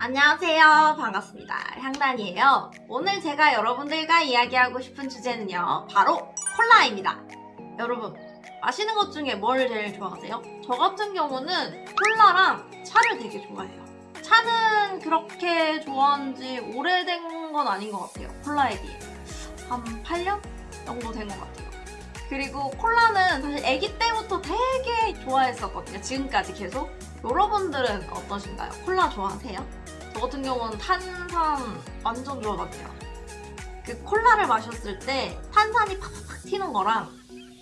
안녕하세요. 반갑습니다. 향단이에요. 오늘 제가 여러분들과 이야기하고 싶은 주제는요. 바로 콜라입니다. 여러분, 마시는 것 중에 뭘 제일 좋아하세요? 저 같은 경우는 콜라랑 차를 되게 좋아해요. 차는 그렇게 좋아한 지 오래된 건 아닌 것 같아요. 콜라에 비해. 한 8년 정도 된 것 같아요. 그리고 콜라는 사실 아기 때부터 되게 좋아했었거든요. 지금까지 계속. 여러분들은 어떠신가요? 콜라 좋아하세요? 저 같은 경우는 탄산 완전 좋아하거든요. 그 콜라를 마셨을 때 탄산이 팍팍 튀는 거랑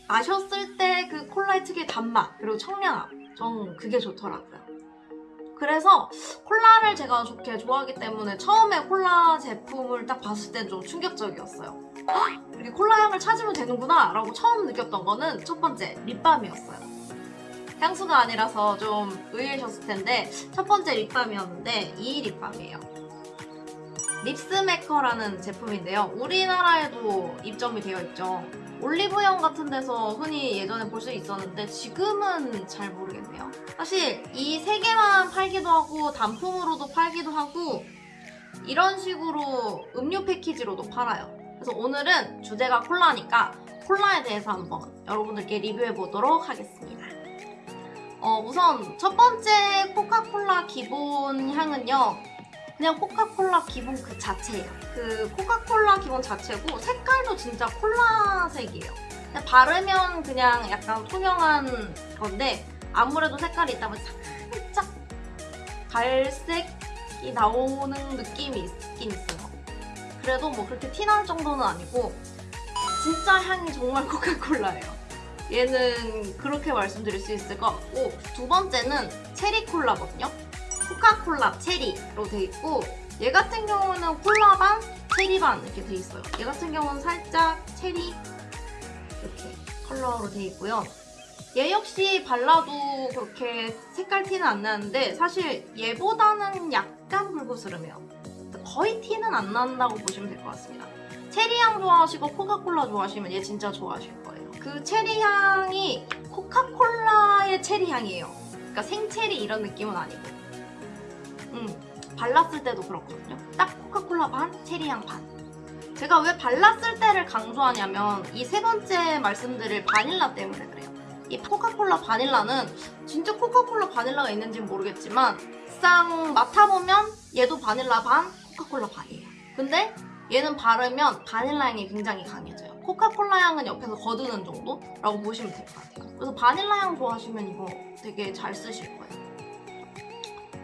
마셨을 때 그 콜라의 특유의 단맛 그리고 청량함 전 그게 좋더라고요. 그래서 콜라를 제가 좋게 좋아하기 때문에 처음에 콜라 제품을 딱 봤을 땐 좀 충격적이었어요. 이렇게 콜라 향을 찾으면 되는구나 라고 처음 느꼈던 거는 첫 번째 립밤이었어요. 향수가 아니라서 좀 의외셨을 텐데 첫 번째 립밤이었는데 이 립밤이에요. 립스메커라는 제품인데요. 우리나라에도 입점이 되어 있죠. 올리브영 같은 데서 흔히 예전에 볼 수 있었는데 지금은 잘 모르겠네요. 사실 이 세 개만 팔기도 하고 단품으로도 팔기도 하고 이런 식으로 음료 패키지로도 팔아요. 그래서 오늘은 주제가 콜라니까 콜라에 대해서 한번 여러분들께 리뷰해 보도록 하겠습니다. 어, 우선 첫 번째 코카콜라 기본 향은요. 그냥 코카콜라 기본 그 자체예요. 그 코카콜라 기본 자체고 색깔도 진짜 콜라색이에요. 그냥 바르면 그냥 약간 투명한 건데 아무래도 색깔이 있다 보니 살짝 갈색이 나오는 느낌이 있긴 있어요. 그래도 뭐 그렇게 티날 정도는 아니고 진짜 향이 정말 코카콜라예요. 얘는 그렇게 말씀드릴 수 있을 것 같고 두 번째는 체리 콜라거든요. 코카콜라 체리로 돼 있고 얘 같은 경우는 콜라 반, 체리 반 이렇게 돼 있어요. 얘 같은 경우는 살짝 체리 이렇게 컬러로 돼 있고요. 얘 역시 발라도 그렇게 색깔 티는 안 나는데 사실 얘보다는 약간 붉으스름해요. 거의 티는 안 난다고 보시면 될 것 같습니다. 체리향 좋아하시고 코카콜라 좋아하시면 얘 진짜 좋아하실 거예요. 그 체리 향이 코카콜라의 체리 향이에요. 그러니까 생체리 이런 느낌은 아니고. 음, 발랐을 때도 그렇거든요. 딱 코카콜라 반, 체리 향 반. 제가 왜 발랐을 때를 강조하냐면 이 세 번째 말씀드릴 바닐라 때문에 그래요. 이 코카콜라 바닐라는 진짜 코카콜라 바닐라가 있는지는 모르겠지만 쌍 맡아보면 얘도 바닐라 반, 코카콜라 반이에요. 근데 얘는 바르면 바닐라 향이 굉장히 강해져요. 코카콜라 향은 옆에서 거두는 정도라고 보시면 될 것 같아요. 그래서 바닐라 향 좋아하시면 이거 되게 잘 쓰실 거예요.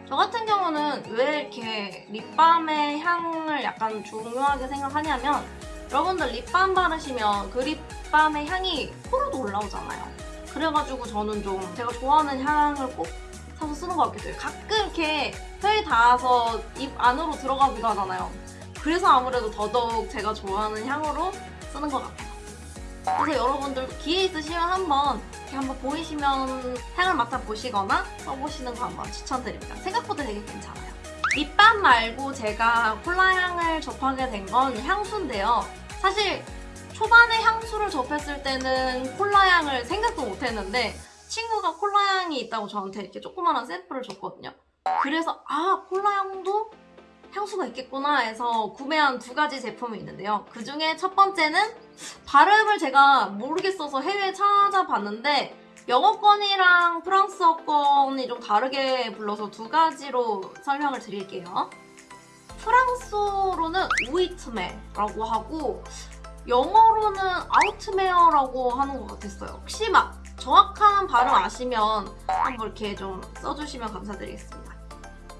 저 같은 경우는 왜 이렇게 립밤의 향을 약간 중요하게 생각하냐면 여러분들 립밤 바르시면 그 립밤의 향이 코로도 올라오잖아요. 그래가지고 저는 좀 제가 좋아하는 향을 꼭 사서 쓰는 것 같기도 해요. 가끔 이렇게 혀에 닿아서 입 안으로 들어가기도 하잖아요. 그래서 아무래도 더더욱 제가 좋아하는 향으로 쓰는 것 같아요. 그래서 여러분들도 기회 있으시면 한번 이렇게 한번 보이시면 향을 맡아보시거나 써보시는 거 한번 추천드립니다. 생각보다 되게 괜찮아요. 립밤 말고 제가 콜라 향을 접하게 된 건 향수인데요. 사실 초반에 향수를 접했을 때는 콜라 향을 생각도 못했는데 친구가 콜라 향이 있다고 저한테 이렇게 조그마한 샘플을 줬거든요. 그래서 아 콜라 향도 향수가 있겠구나 해서 구매한 두 가지 제품이 있는데요. 그 중에 첫 번째는 발음을 제가 모르겠어서 해외에 찾아봤는데 영어권이랑 프랑스어권이 좀 다르게 불러서 두 가지로 설명을 드릴게요. 프랑스어로는 우이트메라고 하고 영어로는 아우트메어라고 하는 것 같았어요. 혹시 막 정확한 발음 아시면 한번 이렇게 좀 써주시면 감사드리겠습니다.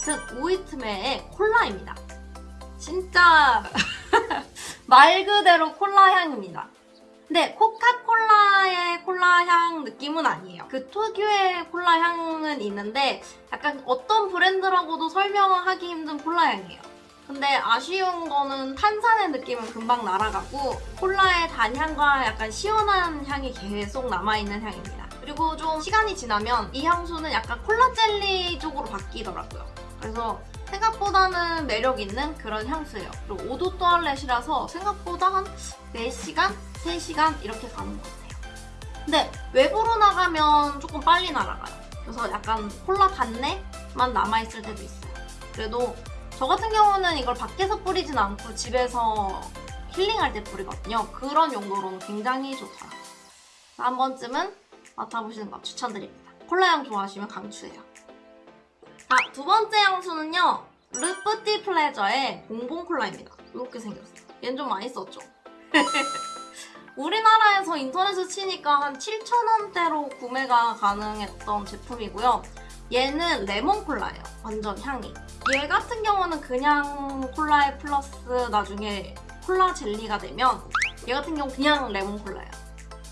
즉 우이트메의 콜라입니다. 진짜 말 그대로 콜라 향입니다. 근데 코카콜라의 콜라 향 느낌은 아니에요. 그 특유의 콜라 향은 있는데 약간 어떤 브랜드라고도 설명하기 힘든 콜라 향이에요. 근데 아쉬운 거는 탄산의 느낌은 금방 날아가고 콜라의 단향과 약간 시원한 향이 계속 남아있는 향입니다. 그리고 좀 시간이 지나면 이 향수는 약간 콜라 젤리 쪽으로 바뀌더라고요. 그래서 생각보다는 매력 있는 그런 향수예요. 그리고 오도 또알렛이라서 생각보다 한 4시간? 3시간 이렇게 가는 것 같아요. 근데 외부로 나가면 조금 빨리 날아가요. 그래서 약간 콜라 단내만 남아있을 때도 있어요. 그래도 저 같은 경우는 이걸 밖에서 뿌리진 않고 집에서 힐링할 때 뿌리거든요. 그런 용도로는 굉장히 좋더라고요. 한 번쯤은 맡아보시는 거 추천드립니다. 콜라향 좋아하시면 강추해요. 자, 두 번째 향수는요. 르프티 플레저의 봉봉 콜라입니다. 이렇게 생겼어요. 얘는 좀 많이 썼죠? 우리나라에서 인터넷을 치니까 한 7,000원대로 구매가 가능했던 제품이고요. 얘는 레몬 콜라예요. 완전 향이. 얘 같은 경우는 그냥 콜라에 플러스 나중에 콜라 젤리가 되면 얘 같은 경우 그냥 레몬 콜라예요.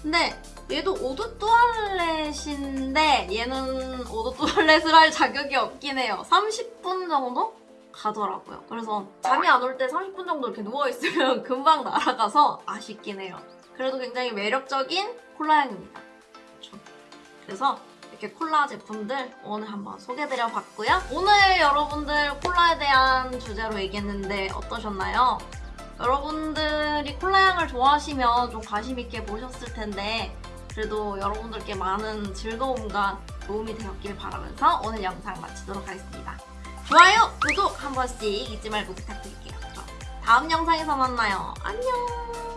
근데 얘도 eau de toilette인데 얘는 eau de toilette을 할 자격이 없긴 해요. 30분 정도 가더라고요. 그래서 잠이 안 올 때 30분 정도 이렇게 누워있으면 금방 날아가서 아쉽긴 해요. 그래도 굉장히 매력적인 콜라향입니다. 그래서 이렇게 콜라 제품들 오늘 한번 소개드려 봤고요. 오늘 여러분들 콜라에 대한 주제로 얘기했는데 어떠셨나요? 여러분들이 콜라향을 좋아하시면 좀 관심 있게 보셨을 텐데 그래도 여러분들께 많은 즐거움과 도움이 되었길 바라면서 오늘 영상 마치도록 하겠습니다. 좋아요, 구독 한 번씩 잊지 말고 부탁드릴게요. 그럼 다음 영상에서 만나요. 안녕!